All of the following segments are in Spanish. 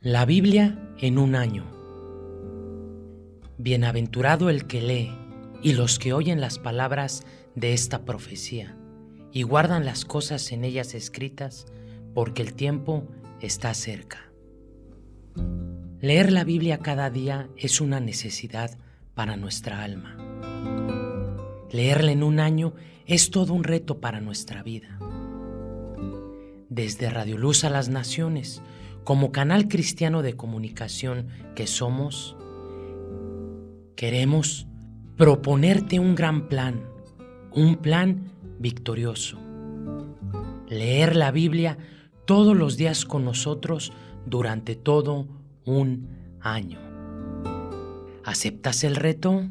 La Biblia en un año. Bienaventurado el que lee y los que oyen las palabras de esta profecía y guardan las cosas en ellas escritas, porque el tiempo está cerca. Leer la Biblia cada día es una necesidad para nuestra alma. Leerla en un año es todo un reto para nuestra vida. Desde Radio Luz a las Naciones, como canal cristiano de comunicación que somos, queremos proponerte un gran plan, un plan victorioso. Leer la Biblia todos los días con nosotros durante todo un año. ¿Aceptas el reto?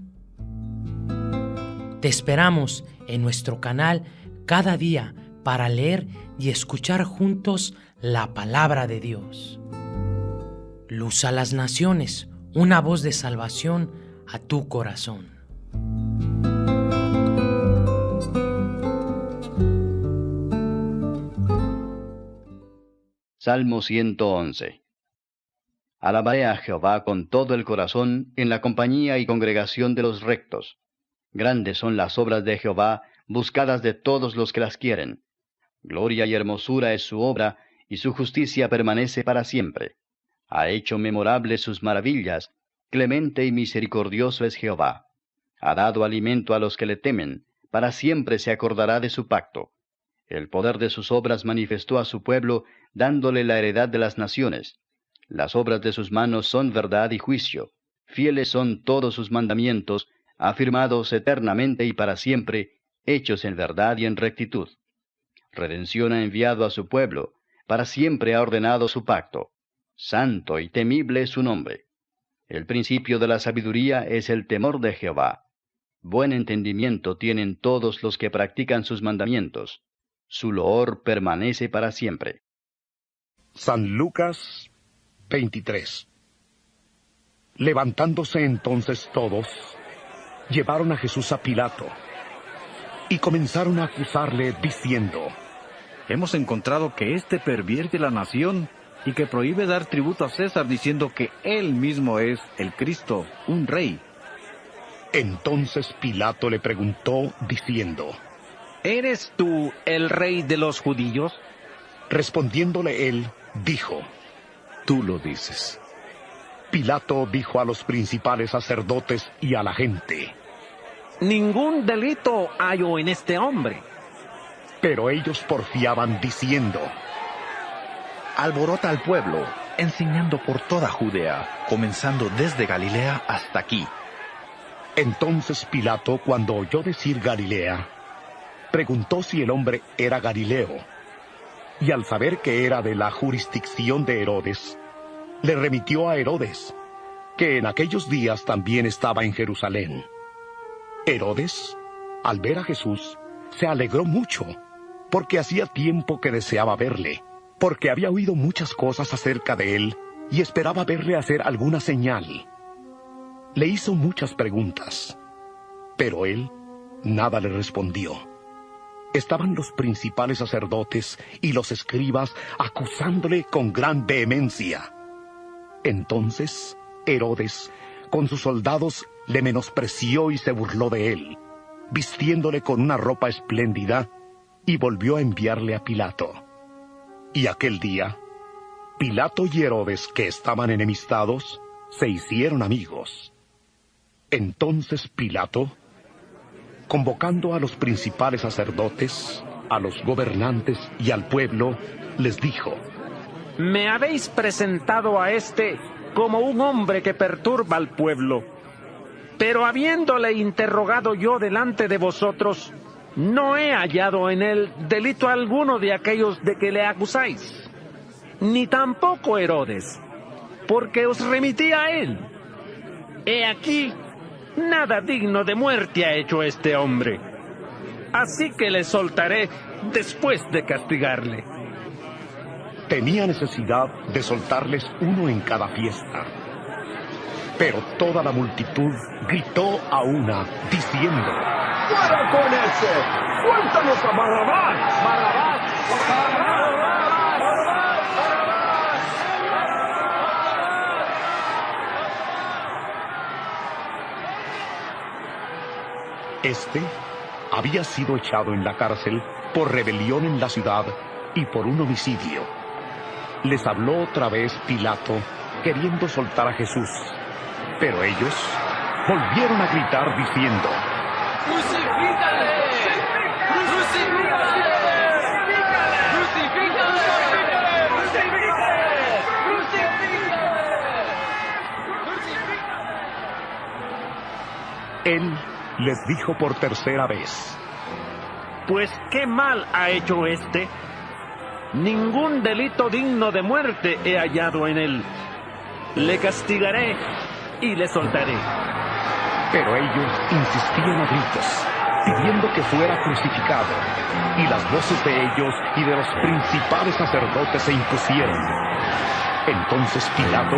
Te esperamos en nuestro canal cada día para leer y escuchar juntos la palabra de Dios. Luz a las naciones, una voz de salvación a tu corazón. Salmo 111 Alabaré a Jehová con todo el corazón en la compañía y congregación de los rectos. Grandes son las obras de Jehová, buscadas de todos los que las quieren. Gloria y hermosura es su obra, y su justicia permanece para siempre. Ha hecho memorables sus maravillas, clemente y misericordioso es Jehová. Ha dado alimento a los que le temen, para siempre se acordará de su pacto. El poder de sus obras manifestó a su pueblo, dándole la heredad de las naciones. Las obras de sus manos son verdad y juicio. Fieles son todos sus mandamientos, afirmados eternamente y para siempre, hechos en verdad y en rectitud. Redención ha enviado a su pueblo, para siempre ha ordenado su pacto. Santo y temible es su nombre. El principio de la sabiduría es el temor de Jehová. Buen entendimiento tienen todos los que practican sus mandamientos. Su loor permanece para siempre. San Lucas 23 Levantándose entonces todos, llevaron a Jesús a Pilato y comenzaron a acusarle diciendo, Hemos encontrado que éste pervierte la nación y que prohíbe dar tributo a César diciendo que él mismo es el Cristo, un rey. Entonces Pilato le preguntó diciendo, ¿Eres tú el rey de los judíos? Respondiéndole él, dijo, Tú lo dices. Pilato dijo a los principales sacerdotes y a la gente, Ningún delito hallo en este hombre. Pero ellos porfiaban diciendo, Alborota al pueblo, enseñando por toda Judea, comenzando desde Galilea hasta aquí. Entonces Pilato, cuando oyó decir Galilea, preguntó si el hombre era Galileo. Y al saber que era de la jurisdicción de Herodes, le remitió a Herodes, que en aquellos días también estaba en Jerusalén. Herodes, al ver a Jesús, se alegró mucho, porque hacía tiempo que deseaba verle, porque había oído muchas cosas acerca de él y esperaba verle hacer alguna señal. Le hizo muchas preguntas, pero él nada le respondió. Estaban los principales sacerdotes y los escribas acusándole con gran vehemencia. Entonces Herodes, con sus soldados, le menospreció y se burló de él, vistiéndole con una ropa espléndida, y volvió a enviarle a Pilato. Y aquel día, Pilato y Herodes, que estaban enemistados, se hicieron amigos. Entonces Pilato, convocando a los principales sacerdotes, a los gobernantes y al pueblo, les dijo, Me habéis presentado a este como un hombre que perturba al pueblo pero habiéndole interrogado yo delante de vosotros, no he hallado en él delito alguno de aquellos de que le acusáis, ni tampoco Herodes, porque os remití a él. He aquí, nada digno de muerte ha hecho este hombre. Así que le soltaré después de castigarle. Tenía necesidad de soltarles uno en cada fiesta pero toda la multitud gritó a una, diciendo, ¡Fuera con ese! ¡Cuéntanos a Barrabás! ¡Barrabás! Este había sido echado en la cárcel por rebelión en la ciudad y por un homicidio. Les habló otra vez Pilato, queriendo soltar a Jesús. Pero ellos volvieron a gritar diciendo, ¡Crucifícale! ¡Crucifícale! Él les dijo por tercera vez, Pues qué mal ha hecho este. Ningún delito digno de muerte he hallado en él. Le castigaré y le soltaré. Pero ellos insistían a gritos, pidiendo que fuera crucificado. Y las voces de ellos y de los principales sacerdotes se impusieron. Entonces Pilato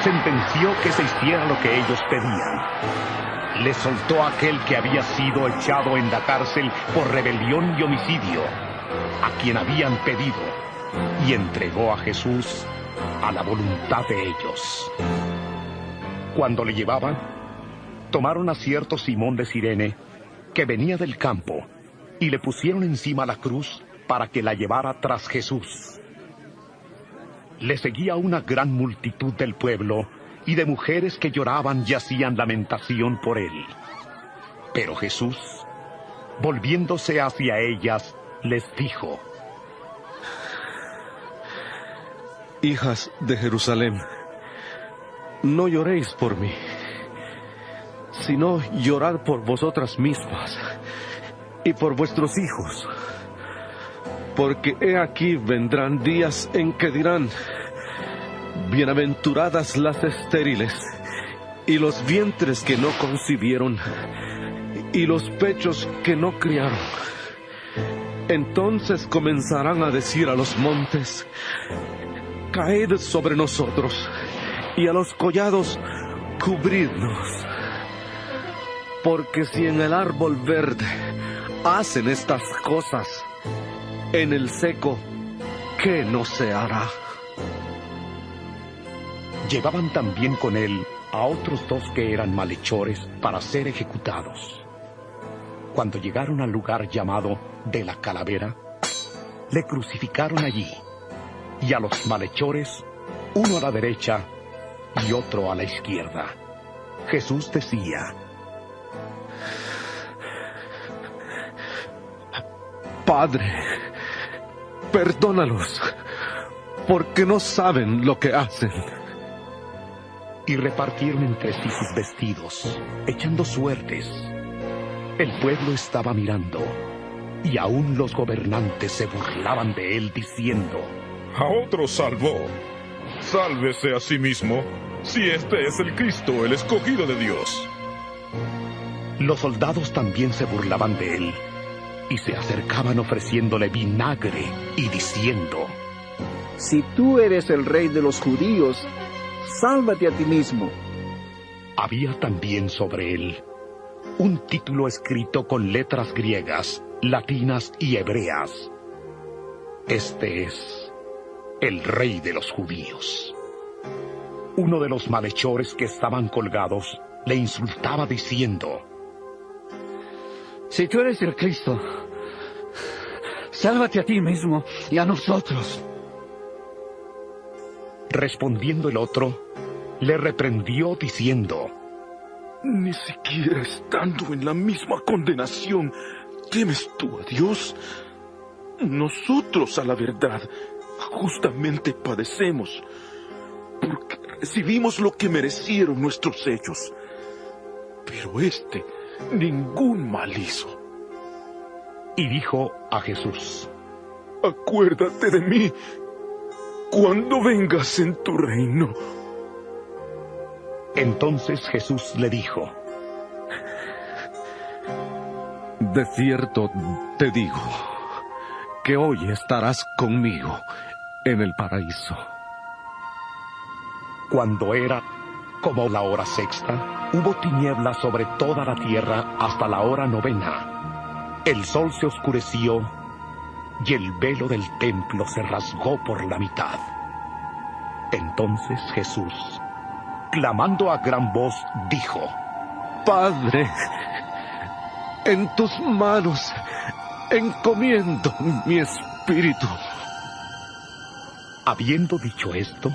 sentenció que se hiciera lo que ellos pedían. Le soltó a aquel que había sido echado en la cárcel por rebelión y homicidio, a quien habían pedido, y entregó a Jesús a la voluntad de ellos. Cuando le llevaban, tomaron a cierto Simón de Sirene, que venía del campo, y le pusieron encima la cruz para que la llevara tras Jesús. Le seguía una gran multitud del pueblo y de mujeres que lloraban y hacían lamentación por él. Pero Jesús, volviéndose hacia ellas, les dijo, Hijas de Jerusalén, no lloréis por mí, sino llorad por vosotras mismas y por vuestros hijos, porque he aquí vendrán días en que dirán, Bienaventuradas las estériles y los vientres que no concibieron y los pechos que no criaron. Entonces comenzarán a decir a los montes, caed sobre nosotros y a los collados, cubridnos. Porque si en el árbol verde hacen estas cosas, en el seco, ¿qué no se hará? Llevaban también con él a otros dos que eran malhechores para ser ejecutados. Cuando llegaron al lugar llamado de la calavera, le crucificaron allí, y a los malhechores, uno a la derecha y otro a la izquierda. Jesús decía, Padre, perdónalos, porque no saben lo que hacen y repartieron entre sí sus vestidos, echando suertes. El pueblo estaba mirando, y aún los gobernantes se burlaban de él diciendo, A otro salvó. Sálvese a sí mismo, si este es el Cristo, el escogido de Dios. Los soldados también se burlaban de él, y se acercaban ofreciéndole vinagre y diciendo, Si tú eres el rey de los judíos, sálvate a ti mismo. Había también sobre él un título escrito con letras griegas, latinas y hebreas. Este es el rey de los judíos. Uno de los malhechores que estaban colgados le insultaba diciendo, Si tú eres el Cristo, sálvate a ti mismo y a nosotros. Respondiendo el otro, le reprendió diciendo, Ni siquiera estando en la misma condenación, ¿temes tú a Dios? Nosotros a la verdad justamente padecemos, porque recibimos lo que merecieron nuestros hechos. Pero este ningún mal hizo. Y dijo a Jesús, Acuérdate de mí cuando vengas en tu reino. Entonces Jesús le dijo, De cierto te digo, que hoy estarás conmigo en el paraíso. Cuando era como la hora sexta, hubo tinieblas sobre toda la tierra hasta la hora novena. El sol se oscureció y el velo del templo se rasgó por la mitad. Entonces Jesús, clamando a gran voz, dijo, Padre, En tus manos encomiendo mi espíritu. Habiendo dicho esto,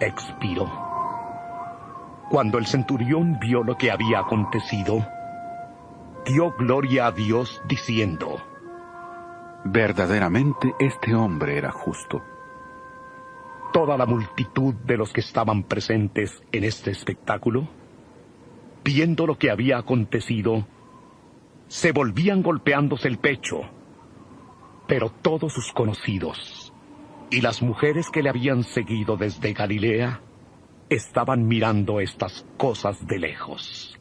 expiró. Cuando el centurión vio lo que había acontecido, dio gloria a Dios diciendo, Verdaderamente este hombre era justo. Toda la multitud de los que estaban presentes en este espectáculo, viendo lo que había acontecido, se volvían golpeándose el pecho, pero todos sus conocidos y las mujeres que le habían seguido desde Galilea estaban mirando estas cosas de lejos.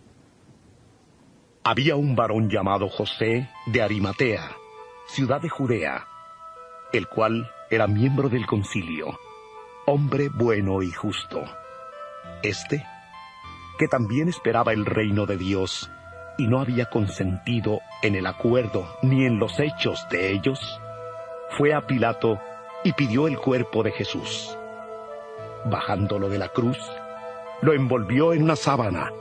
Había un varón llamado José de Arimatea, ciudad de Judea, el cual era miembro del concilio, hombre bueno y justo. Este, que también esperaba el reino de Dios y no había consentido en el acuerdo ni en los hechos de ellos, fue a Pilato y pidió el cuerpo de Jesús. Bajándolo de la cruz, lo envolvió en una sábana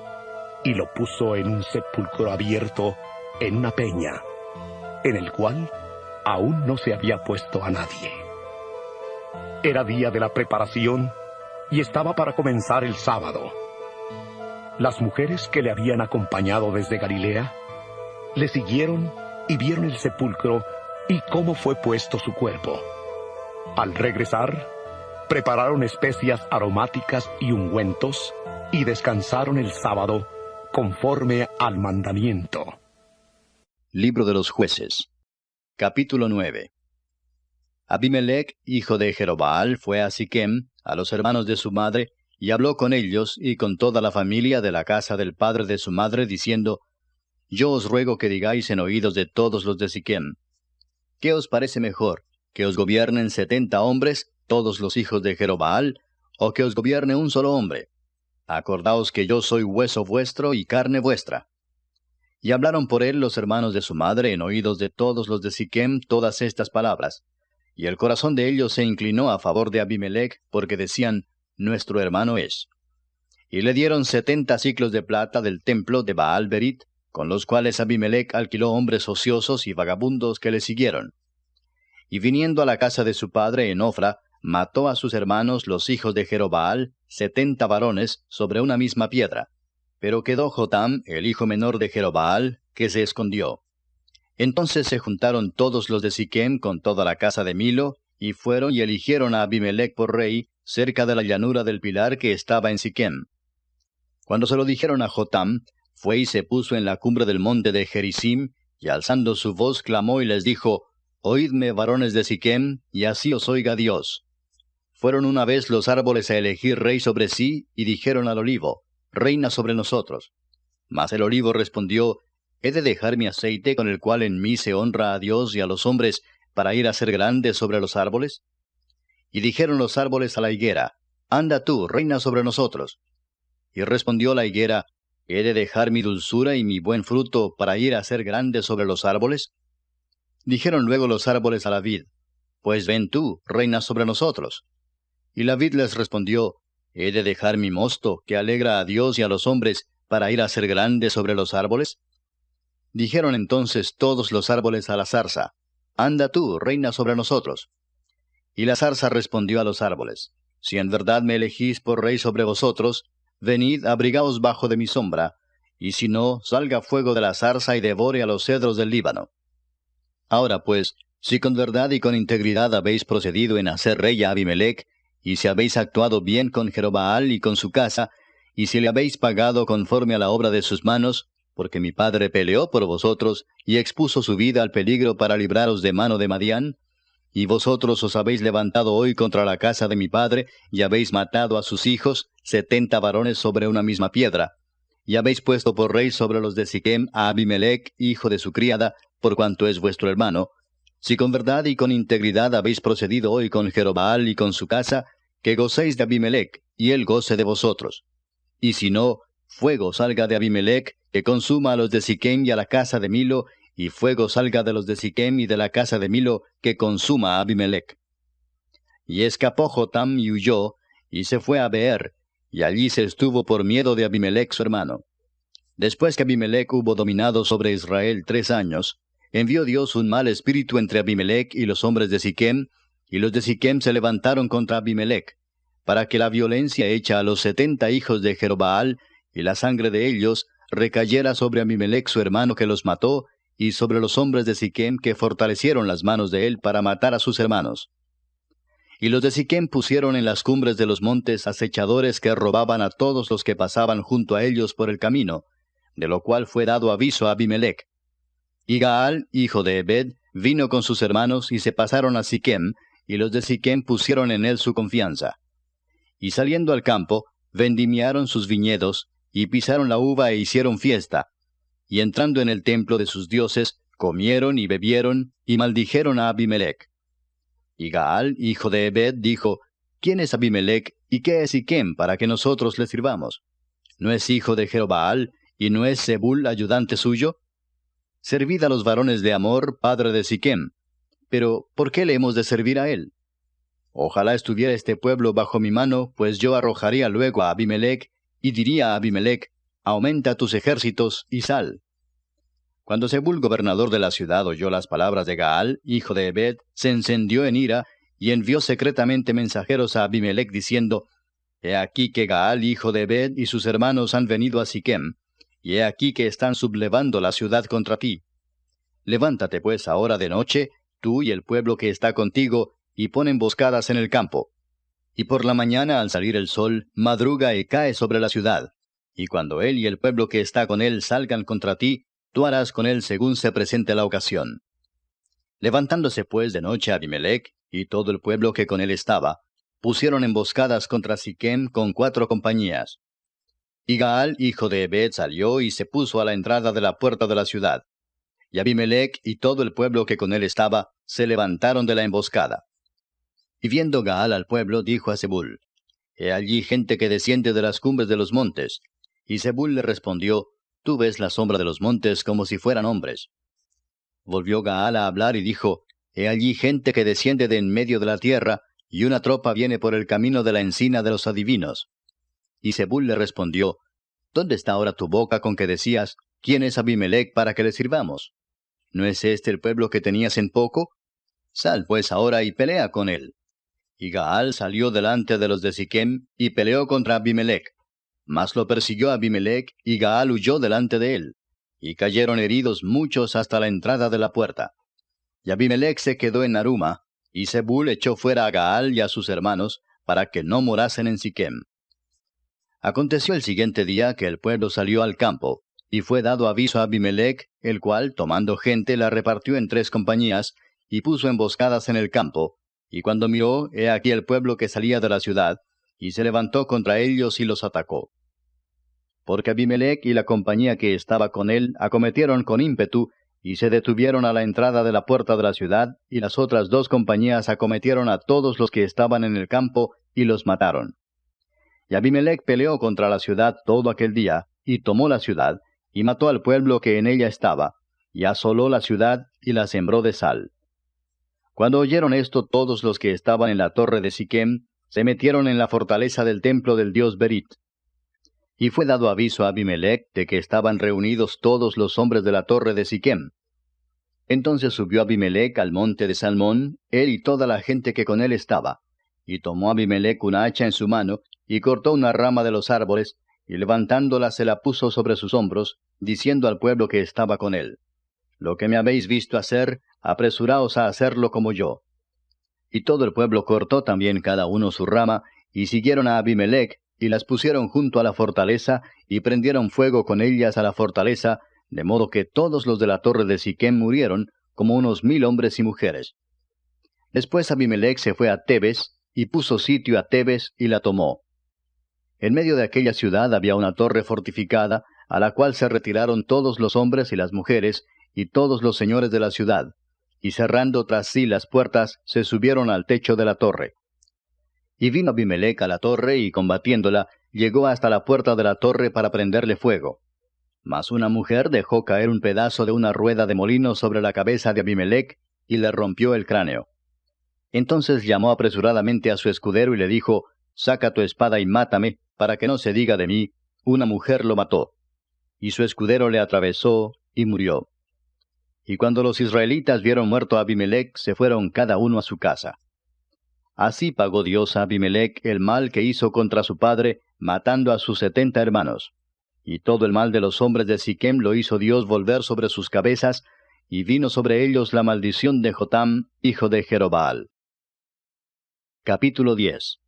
y lo puso en un sepulcro abierto en una peña, en el cual aún no se había puesto a nadie. Era día de la preparación y estaba para comenzar el sábado. Las mujeres que le habían acompañado desde Galilea le siguieron y vieron el sepulcro y cómo fue puesto su cuerpo. Al regresar, prepararon especias aromáticas y ungüentos y descansaron el sábado conforme al mandamiento. Libro de los jueces Capítulo 9 Abimelech, hijo de Jerobaal, fue a Siquem, a los hermanos de su madre, y habló con ellos y con toda la familia de la casa del padre de su madre, diciendo, Yo os ruego que digáis en oídos de todos los de Siquem, ¿qué os parece mejor, que os gobiernen setenta hombres, todos los hijos de Jerobaal, o que os gobierne un solo hombre? Acordaos que yo soy hueso vuestro y carne vuestra. Y hablaron por él los hermanos de su madre en oídos de todos los de Siquem todas estas palabras. Y el corazón de ellos se inclinó a favor de Abimelech, porque decían, nuestro hermano es. Y le dieron setenta ciclos de plata del templo de Baal Berit, con los cuales Abimelech alquiló hombres ociosos y vagabundos que le siguieron. Y viniendo a la casa de su padre en Ofra, mató a sus hermanos los hijos de Jerobaal, setenta varones, sobre una misma piedra. Pero quedó Jotam, el hijo menor de Jerobaal, que se escondió. Entonces se juntaron todos los de Siquem con toda la casa de Milo, y fueron y eligieron a Abimelech por rey, cerca de la llanura del pilar que estaba en Siquem. Cuando se lo dijeron a Jotam, fue y se puso en la cumbre del monte de Gerizim, y alzando su voz clamó y les dijo, Oídme, varones de Siquem, y así os oiga Dios. Fueron una vez los árboles a elegir rey sobre sí, y dijeron al olivo, Reina sobre nosotros. Mas el olivo respondió, ¿He de dejar mi aceite con el cual en mí se honra a Dios y a los hombres, para ir a ser grande sobre los árboles? Y dijeron los árboles a la higuera, Anda tú, reina sobre nosotros. Y respondió la higuera, ¿He de dejar mi dulzura y mi buen fruto para ir a ser grande sobre los árboles? Dijeron luego los árboles a la vid, Pues ven tú, reina sobre nosotros. Y la vid les respondió, ¿He de dejar mi mosto, que alegra a Dios y a los hombres, para ir a ser grande sobre los árboles? Dijeron entonces todos los árboles a la zarza, Anda tú, reina sobre nosotros. Y la zarza respondió a los árboles, Si en verdad me elegís por rey sobre vosotros, venid, abrigaos bajo de mi sombra, y si no, salga fuego de la zarza y devore a los cedros del Líbano. Ahora pues, si con verdad y con integridad habéis procedido en hacer rey a Abimelech, y si habéis actuado bien con Jerobaal y con su casa, y si le habéis pagado conforme a la obra de sus manos, porque mi padre peleó por vosotros y expuso su vida al peligro para libraros de mano de Madián, y vosotros os habéis levantado hoy contra la casa de mi padre, y habéis matado a sus hijos, setenta varones sobre una misma piedra. Y habéis puesto por rey sobre los de Siquem a Abimelech, hijo de su criada, por cuanto es vuestro hermano. Si con verdad y con integridad habéis procedido hoy con Jerobaal y con su casa, que gocéis de Abimelech, y él goce de vosotros. Y si no, fuego salga de Abimelech, que consuma a los de Siquem y a la casa de Milo, y fuego salga de los de Siquem y de la casa de Milo, que consuma a Abimelech. Y escapó Jotam y huyó, y se fue a Beer, y allí se estuvo por miedo de Abimelech su hermano. Después que Abimelech hubo dominado sobre Israel tres años, envió Dios un mal espíritu entre Abimelech y los hombres de Siquem, y los de Siquem se levantaron contra Abimelech, para que la violencia hecha a los setenta hijos de Jerobaal y la sangre de ellos recayera sobre Abimelech su hermano que los mató, y sobre los hombres de Siquem que fortalecieron las manos de él para matar a sus hermanos. Y los de Siquem pusieron en las cumbres de los montes acechadores que robaban a todos los que pasaban junto a ellos por el camino, de lo cual fue dado aviso a Abimelech. Y Gaal, hijo de Ebed, vino con sus hermanos y se pasaron a Siquem, y los de Siquem pusieron en él su confianza. Y saliendo al campo, vendimiaron sus viñedos, y pisaron la uva e hicieron fiesta. Y entrando en el templo de sus dioses, comieron y bebieron, y maldijeron a Abimelech. Y Gaal, hijo de Ebed, dijo, ¿Quién es Abimelech y qué es Siquem para que nosotros le sirvamos? ¿No es hijo de Jerobaal y no es Zebul ayudante suyo? Servid a los varones de Amor, padre de Siquem. Pero, ¿por qué le hemos de servir a él? Ojalá estuviera este pueblo bajo mi mano, pues yo arrojaría luego a Abimelech, y diría a Abimelech, aumenta tus ejércitos y sal. Cuando Zebul, gobernador de la ciudad, oyó las palabras de Gaal, hijo de Ebed, se encendió en ira y envió secretamente mensajeros a Abimelech diciendo, He aquí que Gaal, hijo de Ebed, y sus hermanos han venido a Siquem, y he aquí que están sublevando la ciudad contra ti. Levántate pues ahora de noche, tú y el pueblo que está contigo, y pon emboscadas en el campo. Y por la mañana al salir el sol, madruga y cae sobre la ciudad. Y cuando él y el pueblo que está con él salgan contra ti, tú harás con él según se presente la ocasión. Levantándose pues de noche Abimelech y todo el pueblo que con él estaba, pusieron emboscadas contra Siquem con cuatro compañías. Y Gaal, hijo de Ebed, salió y se puso a la entrada de la puerta de la ciudad. Y Abimelech y todo el pueblo que con él estaba se levantaron de la emboscada. Y viendo Gaal al pueblo, dijo a Zebul, He allí gente que desciende de las cumbres de los montes. Y Zebul le respondió, Tú ves la sombra de los montes como si fueran hombres. Volvió Gaal a hablar y dijo, He allí gente que desciende de en medio de la tierra, y una tropa viene por el camino de la encina de los adivinos. Y Zebul le respondió, ¿Dónde está ahora tu boca con que decías, ¿quién es Abimelech para que le sirvamos? ¿No es este el pueblo que tenías en poco? Sal pues ahora y pelea con él. Y Gaal salió delante de los de Siquem y peleó contra Abimelech. Mas lo persiguió Abimelech, y Gaal huyó delante de él. Y cayeron heridos muchos hasta la entrada de la puerta. Y Abimelech se quedó en Aruma, y Zebul echó fuera a Gaal y a sus hermanos, para que no morasen en Siquem. Aconteció el siguiente día que el pueblo salió al campo, y fue dado aviso a Abimelech, el cual, tomando gente, la repartió en tres compañías, y puso emboscadas en el campo, y cuando miró, he aquí el pueblo que salía de la ciudad, y se levantó contra ellos y los atacó porque Abimelech y la compañía que estaba con él acometieron con ímpetu y se detuvieron a la entrada de la puerta de la ciudad, y las otras dos compañías acometieron a todos los que estaban en el campo y los mataron. Y Abimelech peleó contra la ciudad todo aquel día, y tomó la ciudad, y mató al pueblo que en ella estaba, y asoló la ciudad y la sembró de sal. Cuando oyeron esto todos los que estaban en la torre de Siquem, se metieron en la fortaleza del templo del dios Berit, y fue dado aviso a Abimelech de que estaban reunidos todos los hombres de la torre de Siquem. Entonces subió Abimelech al monte de Salmón, él y toda la gente que con él estaba. Y tomó Abimelech una hacha en su mano, y cortó una rama de los árboles, y levantándola se la puso sobre sus hombros, diciendo al pueblo que estaba con él, Lo que me habéis visto hacer, apresuraos a hacerlo como yo. Y todo el pueblo cortó también cada uno su rama, y siguieron a Abimelech, y las pusieron junto a la fortaleza, y prendieron fuego con ellas a la fortaleza, de modo que todos los de la torre de Siquem murieron, como unos mil hombres y mujeres. Después Abimelech se fue a Tebes, y puso sitio a Tebes y la tomó. En medio de aquella ciudad había una torre fortificada, a la cual se retiraron todos los hombres y las mujeres, y todos los señores de la ciudad, y cerrando tras sí las puertas, se subieron al techo de la torre. Y vino Abimelech a la torre y combatiéndola, llegó hasta la puerta de la torre para prenderle fuego. Mas una mujer dejó caer un pedazo de una rueda de molino sobre la cabeza de Abimelech y le rompió el cráneo. Entonces llamó apresuradamente a su escudero y le dijo, Saca tu espada y mátame, para que no se diga de mí, una mujer lo mató. y su escudero le atravesó y murió. Y cuando los israelitas vieron muerto a Abimelech, se fueron cada uno a su casa. Así pagó Dios a Abimelech el mal que hizo contra su padre, matando a sus setenta hermanos. Y todo el mal de los hombres de Siquem lo hizo Dios volver sobre sus cabezas, y vino sobre ellos la maldición de Jotam, hijo de Jerobaal. Capítulo 10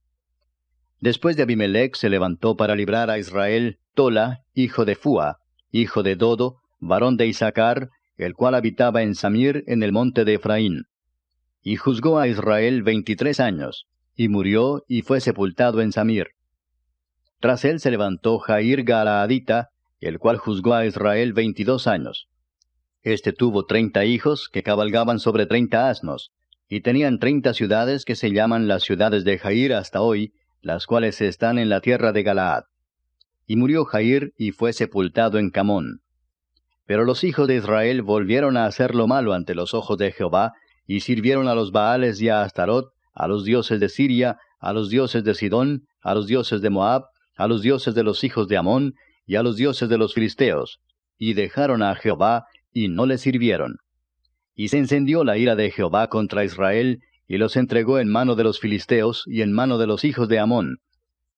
Después de Abimelech se levantó para librar a Israel Tola, hijo de Fua, hijo de Dodo, varón de Isaacar, el cual habitaba en Samir en el monte de Efraín. Y juzgó a Israel veintitrés años, y murió y fue sepultado en Samir. Tras él se levantó Jair Galaadita, el cual juzgó a Israel veintidós años. Este tuvo treinta hijos que cabalgaban sobre treinta asnos, y tenían treinta ciudades que se llaman las ciudades de Jair hasta hoy, las cuales están en la tierra de Galaad. Y murió Jair y fue sepultado en Camón. Pero los hijos de Israel volvieron a hacer lo malo ante los ojos de Jehová, y sirvieron a los Baales y a Astarot, a los dioses de Siria, a los dioses de Sidón, a los dioses de Moab, a los dioses de los hijos de Amón, y a los dioses de los filisteos, y dejaron a Jehová, y no le sirvieron. Y se encendió la ira de Jehová contra Israel, y los entregó en mano de los filisteos y en mano de los hijos de Amón,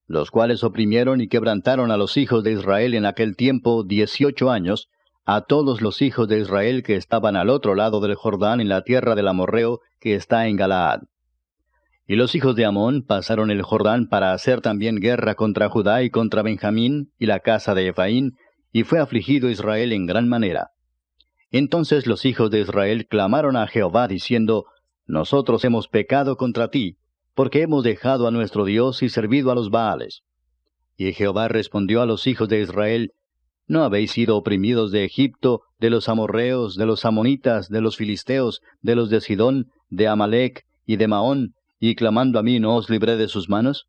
los cuales oprimieron y quebrantaron a los hijos de Israel en aquel tiempo dieciocho años, a todos los hijos de Israel que estaban al otro lado del Jordán en la tierra del Amorreo que está en Galaad. Y los hijos de Amón pasaron el Jordán para hacer también guerra contra Judá y contra Benjamín y la casa de Ephraín, y fue afligido Israel en gran manera. Entonces los hijos de Israel clamaron a Jehová diciendo, Nosotros hemos pecado contra ti, porque hemos dejado a nuestro Dios y servido a los Baales. Y Jehová respondió a los hijos de Israel, ¿No habéis sido oprimidos de Egipto, de los amorreos, de los amonitas, de los filisteos, de los de Sidón, de Amalec y de Maón, y clamando a mí no os libré de sus manos?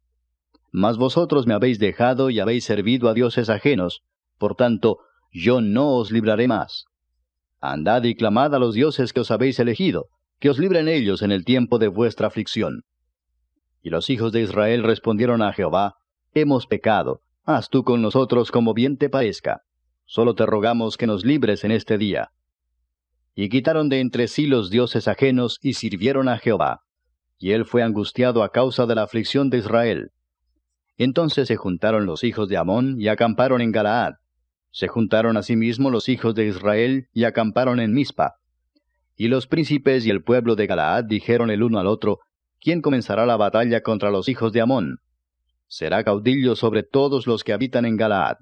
Mas vosotros me habéis dejado y habéis servido a dioses ajenos, por tanto, yo no os libraré más. Andad y clamad a los dioses que os habéis elegido, que os libren ellos en el tiempo de vuestra aflicción. Y los hijos de Israel respondieron a Jehová, Hemos pecado, haz tú con nosotros como bien te parezca. Solo te rogamos que nos libres en este día. Y quitaron de entre sí los dioses ajenos y sirvieron a Jehová. Y él fue angustiado a causa de la aflicción de Israel. Entonces se juntaron los hijos de Amón y acamparon en Galaad, se juntaron asimismo los hijos de Israel y acamparon en Mizpa. Y los príncipes y el pueblo de Galaad dijeron el uno al otro, ¿quién comenzará la batalla contra los hijos de Amón? será caudillo sobre todos los que habitan en Galaad.